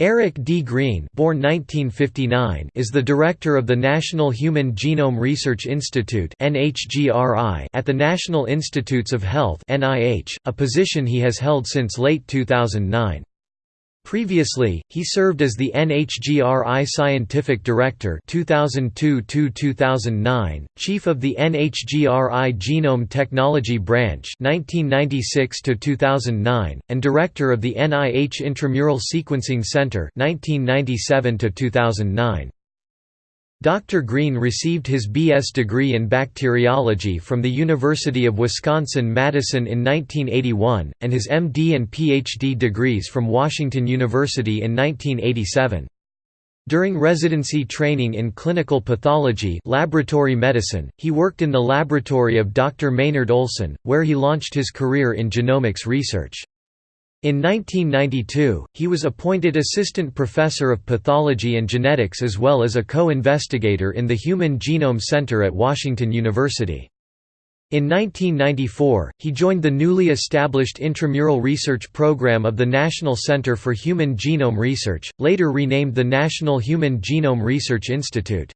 Eric D. Green born 1959, is the director of the National Human Genome Research Institute at the National Institutes of Health a position he has held since late 2009. Previously, he served as the NHGRI Scientific Director 2002–2009, Chief of the NHGRI Genome Technology Branch 1996–2009, and Director of the NIH Intramural Sequencing Center 1997–2009. Dr. Green received his B.S. degree in bacteriology from the University of Wisconsin-Madison in 1981, and his M.D. and Ph.D. degrees from Washington University in 1987. During residency training in clinical pathology laboratory medicine, he worked in the laboratory of Dr. Maynard Olson, where he launched his career in genomics research. In 1992, he was appointed Assistant Professor of Pathology and Genetics as well as a co-investigator in the Human Genome Center at Washington University. In 1994, he joined the newly established Intramural Research Program of the National Center for Human Genome Research, later renamed the National Human Genome Research Institute.